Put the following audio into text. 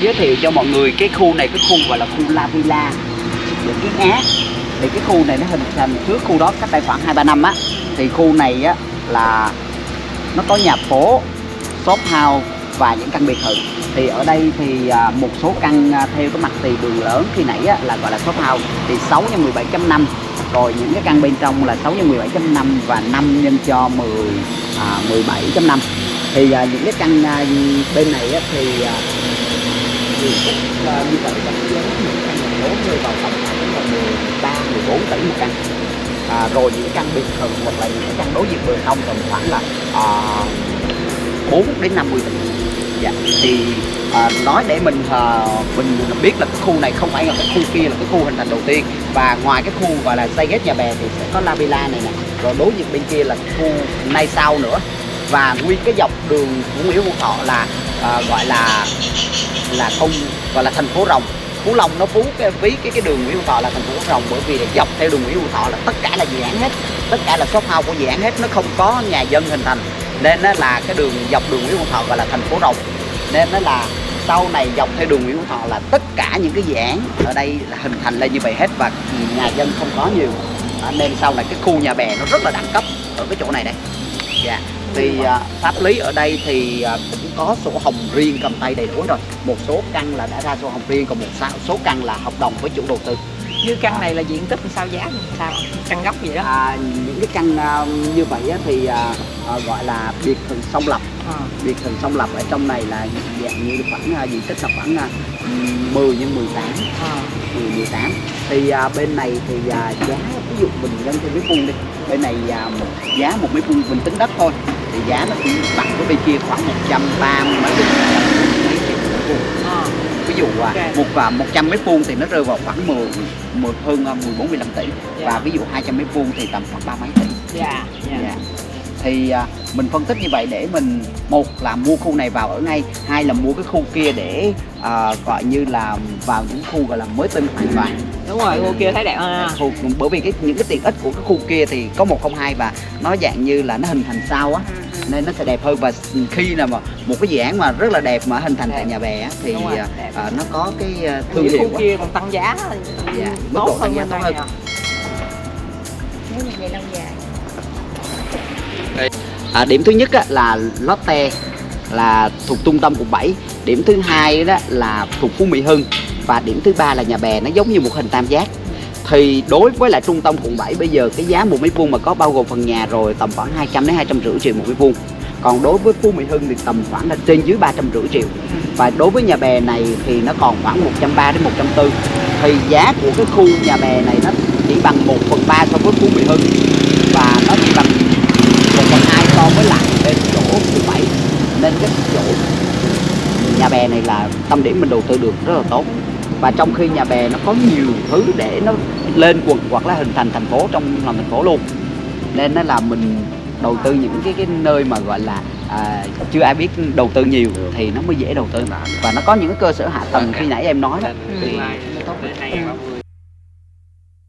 giới thiệu cho mọi người cái khu này cái khu gọi là khu La Villa. Ở Kiến Á thì cái khu này nó hình thành trước khu đó cách đây khoảng hai ba năm á. Thì khu này á là nó có nhà phố shop house và những căn biệt thự. Thì ở đây thì à, một số căn à, theo cái mặt tiền đường lớn khi nãy á, là gọi là shop house. Thì 6 nhân 17.5 rồi những cái căn bên trong là 6 nhân 17.5 và 5 nhân cho 10 à, 17.5 thì à, những cái căn à, bên này á, thì à, thì tích là như vậy là giá những căn nhà lớn rơi vào tầm khoảng là 13 14 tỷ một căn. À, rồi những căn biệt thự hoặc là những căn đối diện bờ sông tầm khoảng là à, 4 đến 50 tỷ. Dạ thì à, nói để mình à, mình biết là cái khu này không phải là cái khu kia là cái khu hình thành đầu tiên. Và ngoài cái khu gọi là xây ghép nhà bè thì sẽ có La Villa này nè. Rồi đối diện bên kia là khu nay sau nữa. Và nguyên cái dọc đường của Nguyễn Hữu Thọ là à, gọi là là không gọi là thành phố rồng Phú Long nó phú cái ví cái cái đường Nguyễn Hữu Thọ là thành phố rồng bởi vì dọc theo đường Nguyễn Hữu Thọ là tất cả là dự án hết tất cả là shop house của dự án hết nó không có nhà dân hình thành. Nên nó là cái đường dọc đường Nguyễn Hữu Thọ gọi là thành phố rồng nên nó là sau này dọc theo đường Nguyễn Hữu Thọ là tất cả những cái dự án ở đây là hình thành lên như vậy hết và nhà dân không có nhiều. Nên sau này cái khu nhà bè nó rất là đẳng cấp ở cái chỗ này đây. Dạ thì à, pháp lý ở đây thì à, cũng có sổ hồng riêng cầm tay đầy đủ rồi. Một số căn là đã ra sổ hồng riêng còn một số, số căn là hợp đồng với chủ đầu tư. Như căn này là diện tích sao giá sao? Căn gốc gì đó. À, những cái căn à, như vậy á, thì à, à, gọi là biệt thự song lập. Biệt thự song lập ở trong này là dạng như khoảng à, diện tích là khoảng à, 10 nhân 18 À. 10 18 thì à, bên này thì à, giá ví dụ mình nhân theo mét vuông đi bên này à, một giá một mét vuông mình tính đất thôi thì giá nó cũng bằng với bên kia khoảng 130 mấy triệu mấy mét vuông À. ví dụ à, Ok. một và 100 mét vuông thì nó rơi vào khoảng 10, 10 hơn à, 14 15 tỷ và Dạ. ví dụ 200 mét vuông thì tầm khoảng ba mấy tỷ dạ dạ Dạ. Thì à, mình phân tích như vậy để mình một là mua khu này vào ở ngay, hai là mua cái khu kia để à, gọi như là vào những khu gọi là mới tinh hoàn toàn. đúng rồi khu kia thấy đẹp Khu, bởi vì cái những cái tiện ích của cái khu kia thì có 102 và nó dạng như là nó hình thành sau á nên nó sẽ đẹp hơn. Và khi nào mà một cái dự án mà rất là đẹp mà hình thành tại Đẹp. nhà bè á, thì rồi, à, à, nó có cái à, thương Những hiệu khu kia còn tăng giá Dạ, mức độ tốt tăng hơn giá tốt hơn. nếu như vậy lâu dài À, điểm thứ nhất á, là Lotte là thuộc trung tâm quận 7 điểm thứ hai đó là thuộc Phú Mỹ Hưng. Và điểm thứ ba là nhà bè nó giống như một hình tam giác. Thì đối với lại trung tâm quận 7 bây giờ cái giá một mét vuông mà có bao gồm phần nhà rồi tầm khoảng 200 đến 250 triệu một mét vuông. Còn đối với Phú Mỹ Hưng thì tầm khoảng là trên dưới 350 triệu. Và đối với nhà bè này thì nó còn khoảng 130 đến 140 thì giá của cái khu nhà bè này nó chỉ bằng 1 phần 3 so với Phú Mỹ Hưng. Và nó chỉ bằng so với lại bên chỗ quận 7 nên cái chỗ nhà bè này là tâm điểm mình đầu tư được rất là tốt. Và trong khi nhà bè nó có nhiều thứ để nó lên quận hoặc là hình thành thành phố trong lòng thành phố luôn. Nên nó là mình đầu tư những cái cái nơi mà gọi là à, chưa ai biết đầu tư nhiều thì nó mới dễ đầu tư. Và nó có những cái cơ sở hạ tầng khi nãy em nói đó. Thì nó tốt